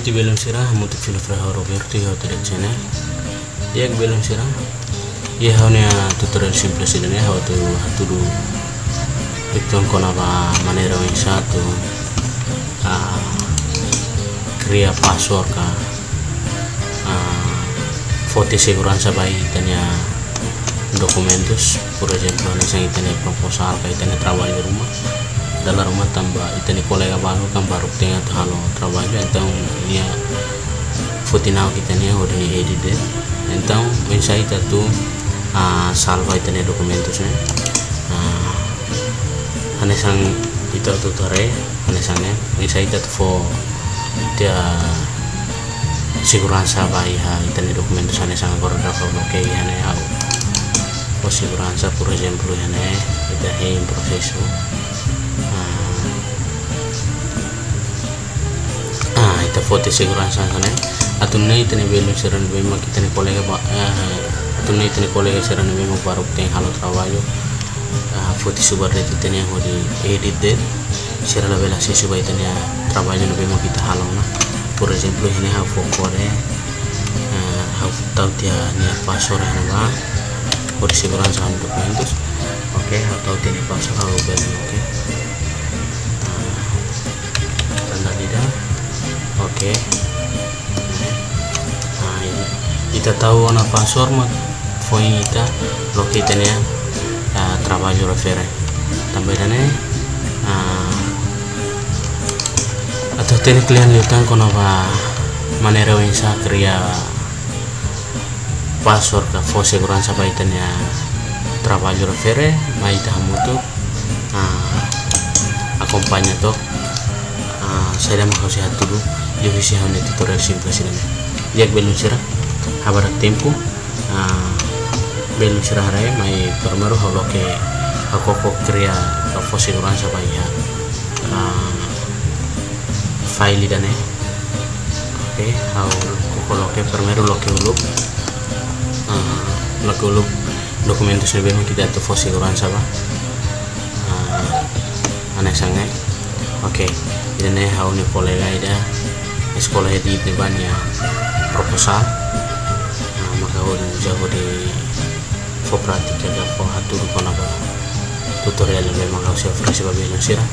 iti belum sirah mutu filo fraha Roberto ya tidak channel. Dia belum sirah. Ya hanya tutorial simple sih dan ya how to how to itu kona ba manera yang satu uh, crea password ka uh, foto segurança bayi tanya documentos por ejemplo nasa itanya proposal ka itanya trabalho di rumah dalam rumah tambah itanya kolega baru kan baru tengah tu halo trabalho então ia foto now kita nih udah edit então mensa ita tu uh, salva itanya documentos nih uh, hanesang ito tutore hanesangnya mensa ita tu fo dia siguranza bayi ha itanya documentos hanesang agora da fa bloqueio hane au o siguranza por exemplo hane ita he em processo ah ita foto segurança sana. Atun nei tene belu seran be ma kitane kolega ba atun nei tene kolega seran be ma baru ten halo trabalho foto subar de tene ho di edit de sera la bela se subai tene trabalho no be ma kita halo na. Por exemplo hene ha focore ha tau tia oke. Nah ini. Kita tahu ana password mah foi kita lo kita nih uh, trabalho refere dane uh, atau tene kalian lihat kono ba manera yang sa kria password ka fo segurança ba itanya trabalho refere mai ta mutu uh, acompaña to saya mau kasih dulu di visi hanya tutorial simple sini. Dia belum sirah? Habar tempo belum sirah raya mai permeru halo ke aku kok kria apa segurança ya? File dan eh oke hau kalau ke permeru lo ke uluk lo ke uluk dokumentus lebih kita tuh fo segurança ba aneh sangat. Oke idane hau ni kolega ida sekolah di ya proposal nah, maka udah jago di fo pratika ga fo kona tutorial yang memang kau siap frasi ba belum sirah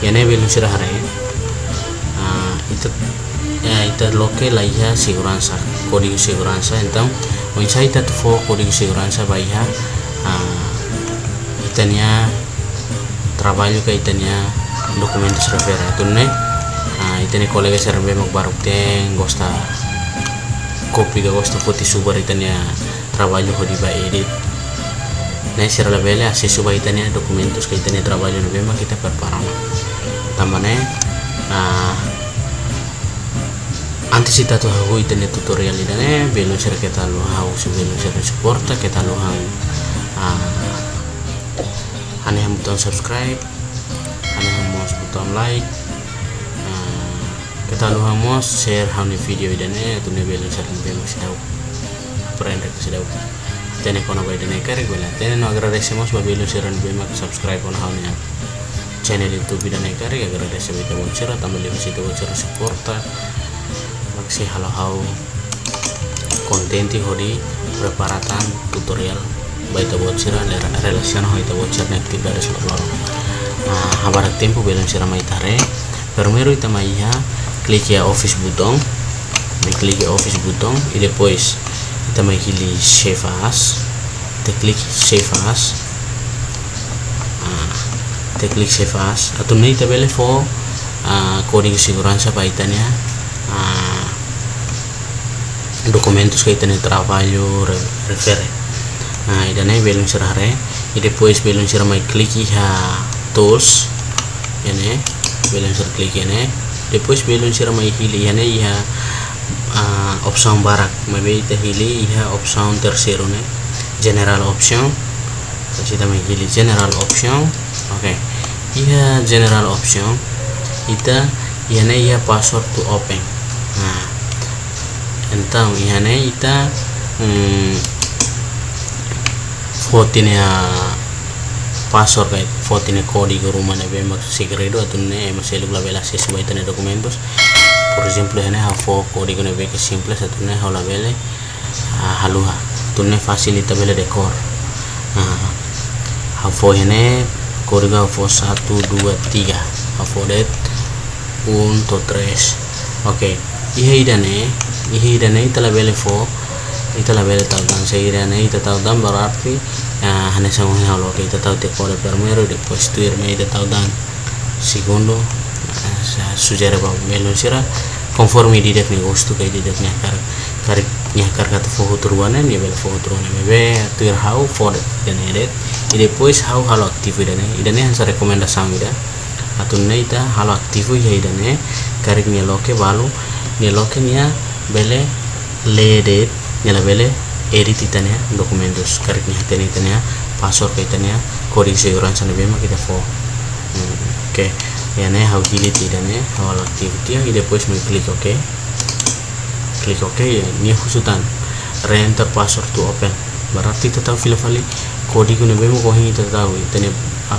ya belum sirah hari uh, itu ya itu loke lah ya segurança kode segurança então o insight itu fo kode segurança ba ya uh, itanya trabalho ka itanya documentos refere tunne uh, itani kolega serbe mag baruk teng gosta kopi ga gosta foti subar itania trabalho ho di ba edit. Na sira la bele ase suba itania documentos ka itania trabalho no bema kita preparamos tambane uh, antes ita tu hago itania tutorial idane belo sira kita lo hago su belo sira supporta kita lo hang uh, ane button subscribe ane mos button like uh, kita luha mos share hauni video idane tu ne belo share ne belo sidau prende ke sidau tene kono ba idane kare gola tene no agradecemos share ne bema subscribe on hauni channel youtube idane kare agradecemos ita bonchera tambah lihat situ bonchera supporta maksi halo hau. Kontenti hodi preparatan tutorial baita bocera relaciona ho ita bocera na actividades loro. Uh, habar tempo belum sira mai tare primeiro ita mai ha clique a office button. Me clique office button. E depois mai hili save as. Te clique save as. Uh, te clique save as. Atau nei ita bele fo uh, código segurança pa itania uh, documentos que itania trabalho refere nah idane belum serare e depois belum sira mai clique ha tools. Ini belum klik ini depois belum sira mai hili ini ya uh, option barak. Mai ita hili ya option tercero ne general option kita mai hili general option oke. Okay. iya general option ita ini ya password to open. Nah então ini ita hmm, fotinya password kay fotine código rumah ne be mag segredo atun ne mas elug la vela ses bay tane documentos por ejemplo hene ha fo código ne beke simple satu ne hala bele haluha tunne facilita bele dekor. Ha fo hene código fo satu dua tiga. Ha fo det un to tres. Oke okay. ihe idane ihe idane itala bele fo itala bele taudan se idane ita taudan berarti ya hane sango halo ke ita tau te kore primero después tu irme ita taudan segundo sujare ba melo sira conforme di dek gosto kay di dek kar kar nya kar kata fo turuane ni bel fo turuane mebe tuir how for den edet e depois how halo aktivo idane idane hansa rekomendasan ida atunne ita halo aktivo ya idane karik ni loke balu ni loke nia bele ledet la bele edit itania documentos karik ni hatene itania password kaitania coding segurança na bema kita fo hmm, oke. Okay ya ne how delete dan ya how activity ya depois me klik ok. Klik ok ya ini husutan re-enter password to open. Berarti tahu file file kode ko bemo ko hingi tahu. Itene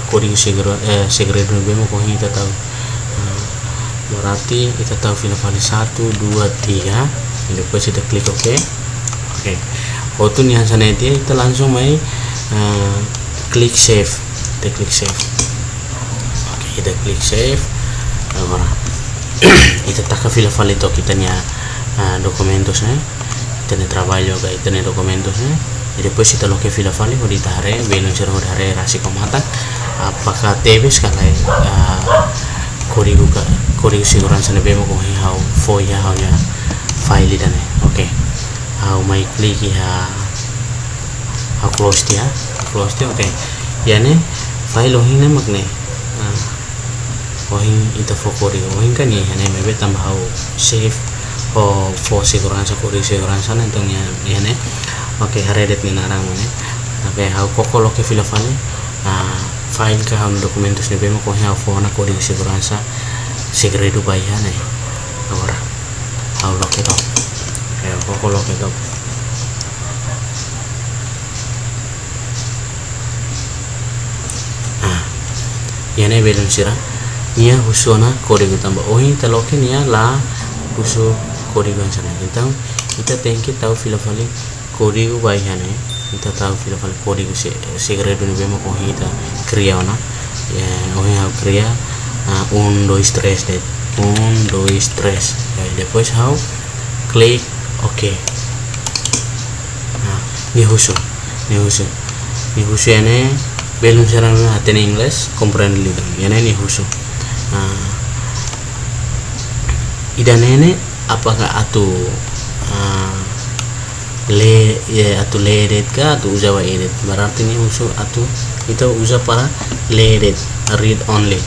kode segera eh segredo bemo ko hingi tahu. Berarti kita tahu file file satu dua tiga. Depois kita klik ok. Oke waktu nih sana dia kita langsung main uh, klik save. Kita klik save. Kita klik save. Agora ita taka fila falito kita nia uh, documentos eh kita trabalho ga ita ne documentos eh e depois ita lo que fila fali ho dita hare belo cerho hare rasi komata apakah tebes kala uh, korigu ka korigu segurança ne bemo ko hau foi hau ya file dane oke. okay. Hau mai klik ya. Hau close dia? Close dia oke. Okay. ya ne file lo hina magne uh, ohin ita fokori. Ohin kan ya hane mebe tambah hau save. O fo segurança kori segurança na então ya ne oke haredet ni narang ne oke hau koko lo ke fila fale a file ka hau documentos ne bemo ko hau fo na kori segurança segredo bai hane agora hau eh koko lo ke to yana belum sirah. Nia husona kode tambah ohi taloke nia la husu kode sana então kita tengke tahu fila fali kode gu bai hane kita tahu fila fali kode gu segredo ni bemo ohi kita kriya ona ya ohi hau kriya un dois tres det un dois tres ya depois hau klik oke. Nah ni husu ni husu ni husu ene belum serang hati English comprende lidah yana ni husu uh, idanene apakah atu uh, le ya atu ledet ka atu usa wa berarti ini usul atu itu usa para ledet read only.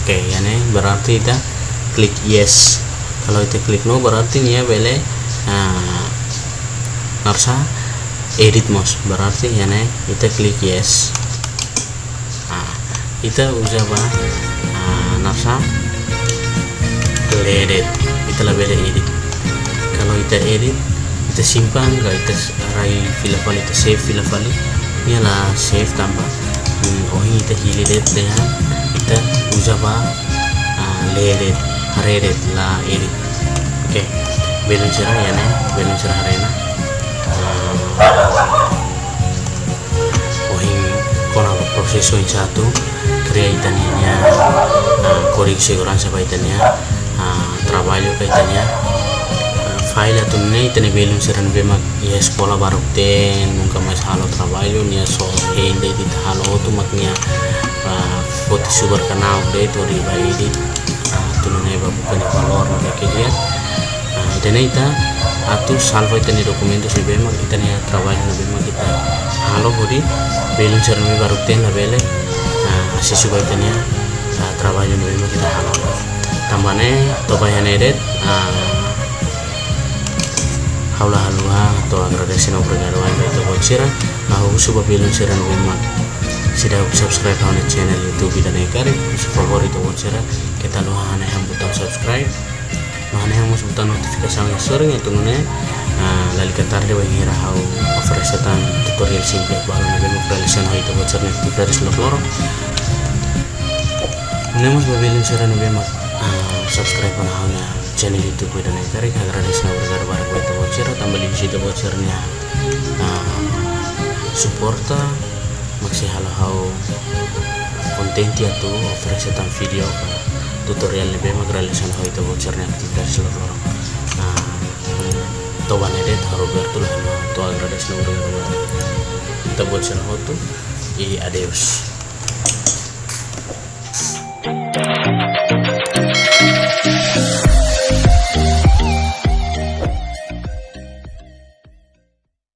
Oke okay, ya nih berarti kita klik yes. Kalau kita klik no berarti nih ya bele uh, narsa edit mos berarti ya nih kita klik yes. Nah, kita usa apa? Nafsa edit. Kita lebih edit. Kalau kita edit kita simpan. Kalau kita rai file file kita save file file adalah save tambah. Hmm, oh ini kita hilir dengan kita usaba uh, ledet haredet la edit. Oke. okay. Belum cerah ya nih belum cerah arena oh ini kona proses satu itania uh, código segurança para itania uh, trabalho itania uh, file atau ne itane belum seran bema ya sekolah baru ten nunca mais halo trabalho nia so hende di halo tu maknya uh, foto super kanal de to di bai di uh, tu ne ba bukan valor ke dia itane ita atu salvo itane documentos ni bema itane trabalho na bema kita halo bodi belum seran baru ten la bele si subaitanya uh, trabalho no mesmo kita halal tambane tobayan edet haula halua to agradece no obrigado a to bochira aku suba bilun siran rumah sida subscribe on channel youtube dan ekari su favorito bochira kita hane ham butang subscribe lo butang notifikasi yang sering itu uh, lali katar de wengira hau ofresetan tutorial simple baru nabi mo prelisen ho ito bochira ni dari loro. Unemos babelin sira no bema uh, subscribe na hawna channel youtube dan kari agradece na bergar bar ko ito voucher tambah di situ vouchernya uh, supporta maksi halo konten dia tu oferasi tan video ka tutorial lebih magralisan hal itu vouchernya aktivitas seluruh orang nah to banede taro bertu lah to agradece na bergar bar ito voucher ho tu i adios